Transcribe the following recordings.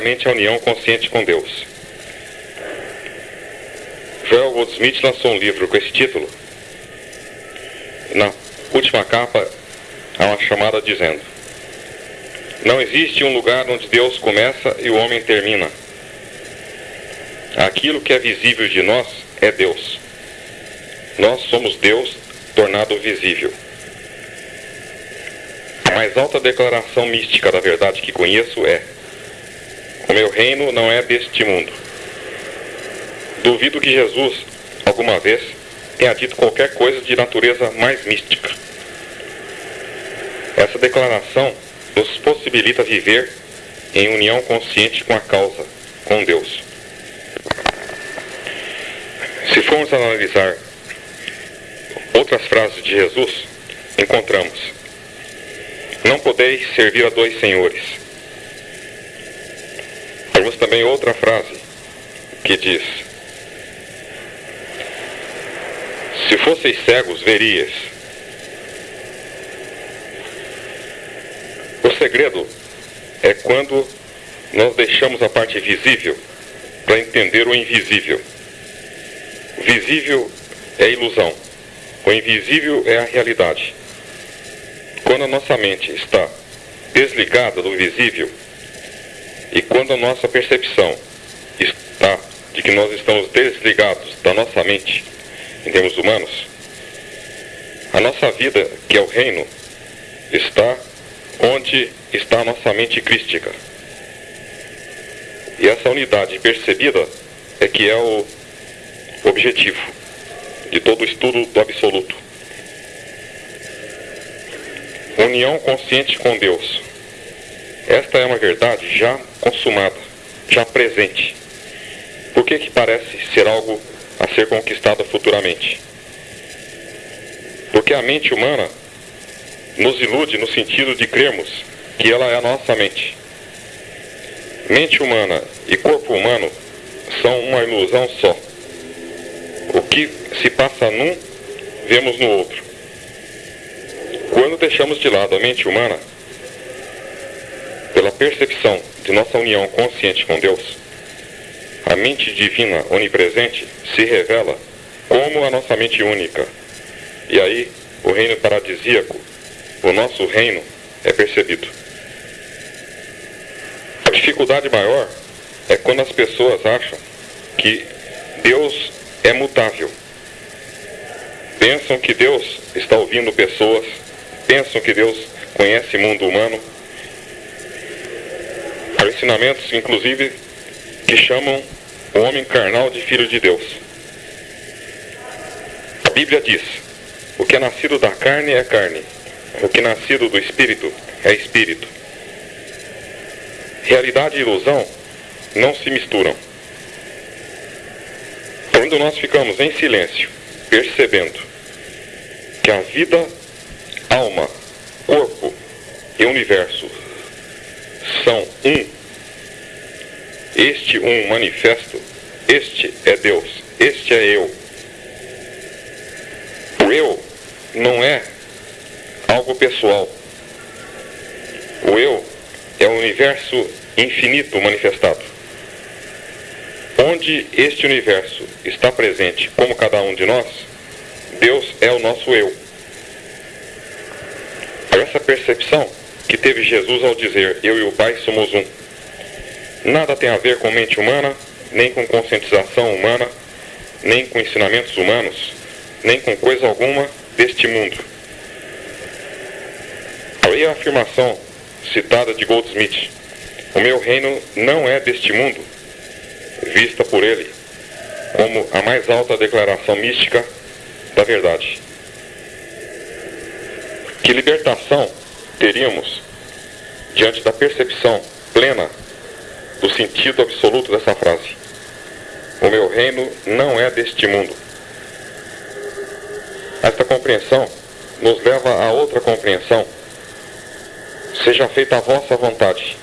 basicamente a união consciente com Deus. Joel Goldsmith lançou um livro com esse título. Na última capa há uma chamada dizendo: Não existe um lugar onde Deus começa e o homem termina. Aquilo que é visível de nós é Deus. Nós somos Deus tornado visível. A mais alta declaração mística da verdade que conheço é: O meu reino não é deste mundo. Duvido que Jesus, alguma vez, tenha dito qualquer coisa de natureza mais mística. Essa declaração nos possibilita viver em união consciente com a causa, com Deus. Se formos analisar outras frases de Jesus, encontramos: Não podeis servir a dois senhores. Temos também outra frase que diz: Se fosseis cegos, verias. O segredo é quando nós deixamos a parte visível para entender o invisível. O visível é ilusão, o invisível é a realidade. Quando a nossa mente está desligada do visível e quando a nossa percepção está de que nós estamos desligados da nossa mente, em termos humanos, a nossa vida, que é o reino, está onde está a nossa mente crística. E essa unidade percebida é que é o objetivo de todo o estudo do absoluto. União consciente com Deus. Esta é uma verdade já consumada, já presente. Por que, que parece ser algo a ser conquistada futuramente. Porque a mente humana nos ilude no sentido de crermos que ela é a nossa mente. Mente humana e corpo humano são uma ilusão só. O que se passa num, vemos no outro. Quando deixamos de lado a mente humana, percepção de nossa união consciente com Deus, a mente divina onipresente se revela como a nossa mente única. E aí, o reino paradisíaco, o nosso reino, é percebido. A dificuldade maior é quando as pessoas acham que Deus é mutável. Pensam que Deus está ouvindo pessoas, pensam que Deus conhece o mundo humano. Ensinamentos, inclusive, que chamam o homem carnal de filho de Deus. A Bíblia diz: o que é nascido da carne é carne, o que é nascido do espírito é espírito. Realidade e ilusão não se misturam. Quando nós ficamos em silêncio, percebendo que a vida, alma, corpo e universo são um este um manifesto, este é Deus, este é eu. O eu não é algo pessoal. O eu é o universo infinito manifestado. Onde este universo está presente como cada um de nós, Deus é o nosso eu. Essa percepção que teve Jesus ao dizer: Eu e o Pai somos um. Nada tem a ver com mente humana, nem com conscientização humana, nem com ensinamentos humanos, nem com coisa alguma deste mundo. Aí a afirmação citada de Goldsmith: O meu reino não é deste mundo, vista por ele como a mais alta declaração mística da verdade. Que libertação teríamos diante da percepção plena do sentido absoluto dessa frase. O meu reino não é deste mundo. Esta compreensão nos leva a outra compreensão. Seja feita a vossa vontade.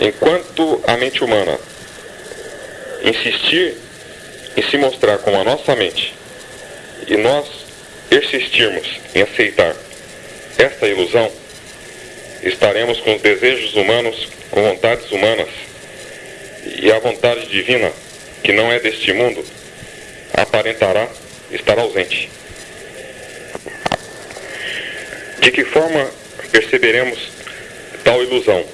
Enquanto a mente humana insistir em se mostrar como a nossa mente e nós persistirmos em aceitar esta ilusão, estaremos com os desejos humanos, com vontades humanas, e a vontade divina, que não é deste mundo, aparentará estar ausente. De que forma perceberemos tal ilusão?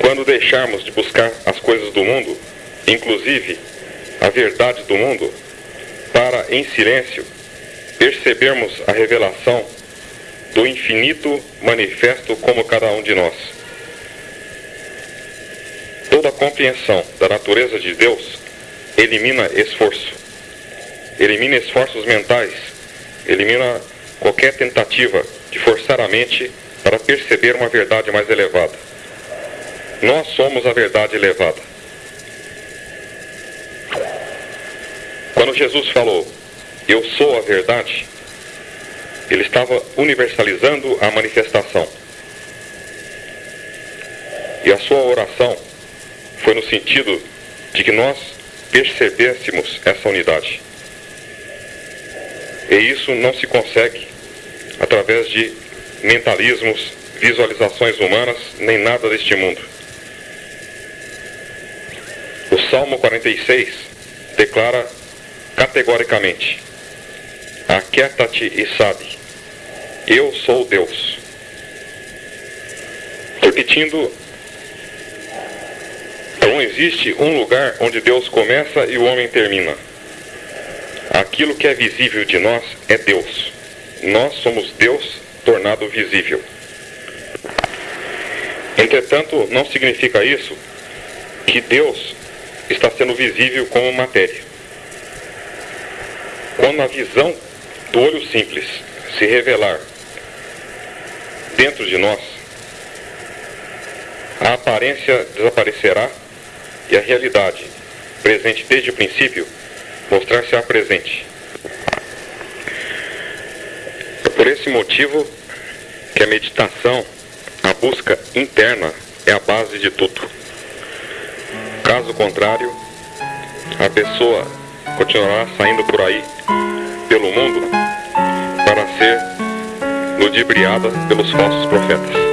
Quando deixarmos de buscar as coisas do mundo, inclusive a verdade do mundo, para em silêncio percebermos a revelação do infinito manifesto como cada um de nós. Toda compreensão da natureza de Deus elimina esforço, elimina esforços mentais, elimina qualquer tentativa de forçar a mente para perceber uma verdade mais elevada. Nós somos a verdade elevada. Quando Jesus falou, Eu sou a verdade, ele estava universalizando a manifestação. E a sua oração foi no sentido de que nós percebêssemos essa unidade. E isso não se consegue através de mentalismos, visualizações humanas, nem nada deste mundo. O Salmo 46 declara categoricamente: Aquieta-te e sabe, eu sou Deus. Repetindo, não existe um lugar onde Deus começa e o homem termina. Aquilo que é visível de nós é Deus. Nós somos Deus tornado visível. Entretanto, não significa isso que Deus está sendo visível como matéria. Quando a visão do olho simples se revelar dentro de nós, a aparência desaparecerá e a realidade, presente desde o princípio, mostrar-se-á presente. É por esse motivo que a meditação, a busca interna, é a base de tudo. Caso contrário, a pessoa continuará saindo por aí, pelo mundo, ser ludibriada pelos falsos profetas.